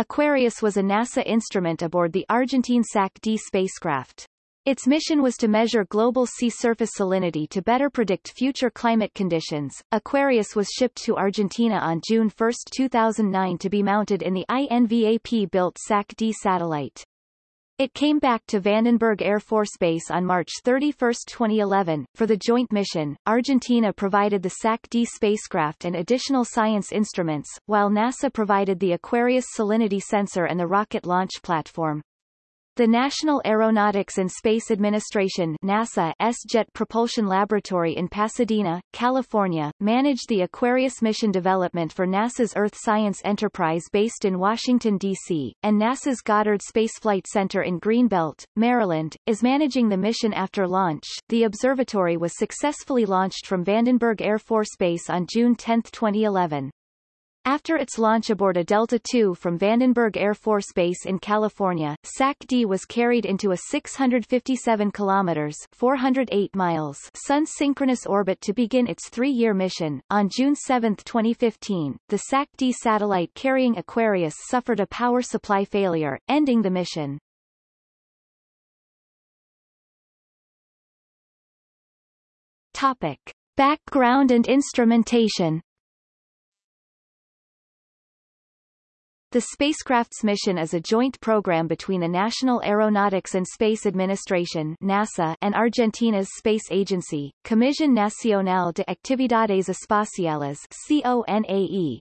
Aquarius was a NASA instrument aboard the Argentine SAC-D spacecraft. Its mission was to measure global sea surface salinity to better predict future climate conditions. Aquarius was shipped to Argentina on June 1, 2009 to be mounted in the INVAP-built SAC-D satellite. It came back to Vandenberg Air Force Base on March 31, 2011. For the joint mission, Argentina provided the SAC-D spacecraft and additional science instruments, while NASA provided the Aquarius salinity sensor and the rocket launch platform. The National Aeronautics and Space Administration NASA S-Jet Propulsion Laboratory in Pasadena, California, managed the Aquarius mission development for NASA's Earth Science Enterprise based in Washington, D.C., and NASA's Goddard Space Flight Center in Greenbelt, Maryland, is managing the mission after launch. The observatory was successfully launched from Vandenberg Air Force Base on June 10, 2011. After its launch aboard a Delta II from Vandenberg Air Force Base in California, SAC-D was carried into a 657 kilometers 408 miles sun-synchronous orbit to begin its three-year mission. On June 7, 2015, the SAC-D satellite carrying Aquarius suffered a power supply failure, ending the mission. Topic. Background and instrumentation The spacecraft's mission is a joint program between the National Aeronautics and Space Administration NASA and Argentina's space agency, Comisión Nacional de Actividades Espaciales CONAE.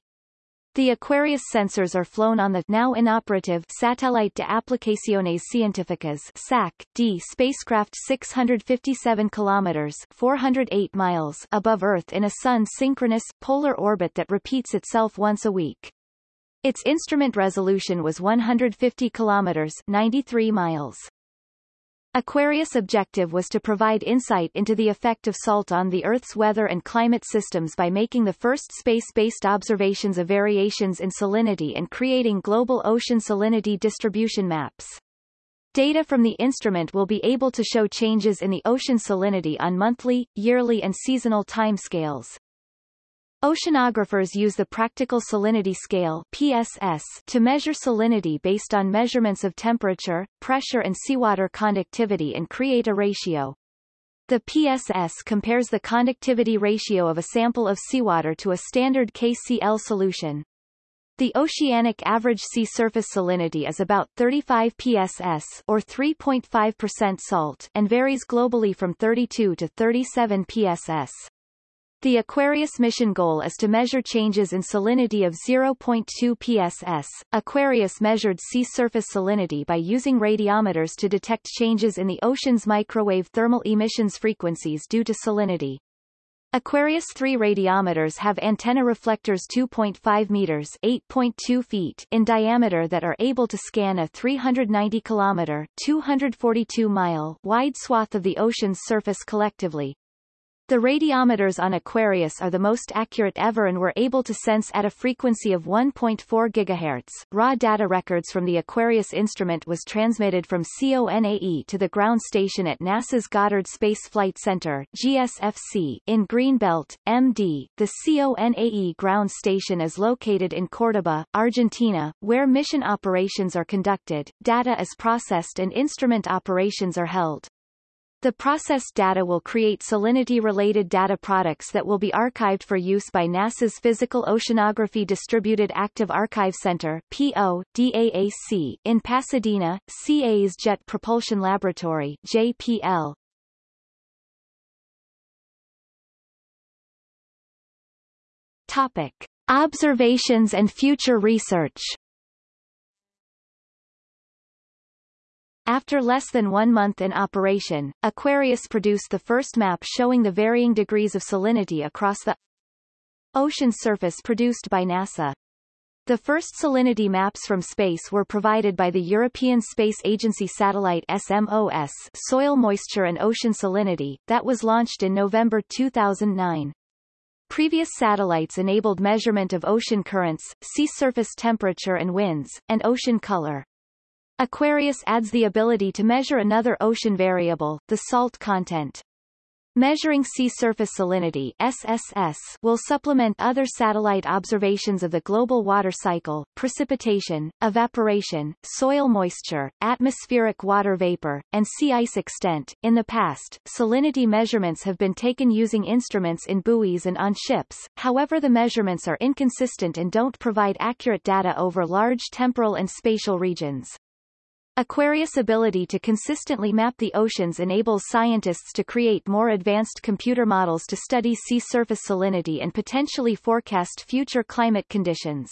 The Aquarius sensors are flown on the now inoperative Satellite de Aplicaciones Científicas SAC-D spacecraft 657 kilometers 408 miles above Earth in a sun-synchronous, polar orbit that repeats itself once a week. Its instrument resolution was 150 kilometers 93 miles. Aquarius' objective was to provide insight into the effect of salt on the Earth's weather and climate systems by making the first space-based observations of variations in salinity and creating global ocean salinity distribution maps. Data from the instrument will be able to show changes in the ocean salinity on monthly, yearly and seasonal timescales. Oceanographers use the Practical Salinity Scale PSS to measure salinity based on measurements of temperature, pressure and seawater conductivity and create a ratio. The PSS compares the conductivity ratio of a sample of seawater to a standard KCl solution. The oceanic average sea surface salinity is about 35 pss or 3.5% salt and varies globally from 32 to 37 pss. The Aquarius mission goal is to measure changes in salinity of 0.2 pss. Aquarius measured sea surface salinity by using radiometers to detect changes in the ocean's microwave thermal emissions frequencies due to salinity. Aquarius 3 radiometers have antenna reflectors 2.5 meters 8.2 feet in diameter that are able to scan a 390 kilometer 242 mile wide swath of the ocean's surface collectively. The radiometers on Aquarius are the most accurate ever and were able to sense at a frequency of 1.4 GHz. Raw data records from the Aquarius instrument was transmitted from CONAE to the ground station at NASA's Goddard Space Flight Center GSFC in Greenbelt, MD. The CONAE ground station is located in Cordoba, Argentina, where mission operations are conducted, data is processed and instrument operations are held. The processed data will create salinity-related data products that will be archived for use by NASA's Physical Oceanography Distributed Active Archive Center PO, DAAC, in Pasadena, CA's Jet Propulsion Laboratory JPL. Topic. Observations and future research After less than one month in operation, Aquarius produced the first map showing the varying degrees of salinity across the ocean surface produced by NASA. The first salinity maps from space were provided by the European Space Agency satellite SMOS Soil Moisture and Ocean Salinity, that was launched in November 2009. Previous satellites enabled measurement of ocean currents, sea surface temperature and winds, and ocean color. Aquarius adds the ability to measure another ocean variable, the salt content. Measuring Sea Surface Salinity SSS will supplement other satellite observations of the global water cycle, precipitation, evaporation, soil moisture, atmospheric water vapor, and sea ice extent. In the past, salinity measurements have been taken using instruments in buoys and on ships, however the measurements are inconsistent and don't provide accurate data over large temporal and spatial regions. Aquarius' ability to consistently map the oceans enables scientists to create more advanced computer models to study sea surface salinity and potentially forecast future climate conditions.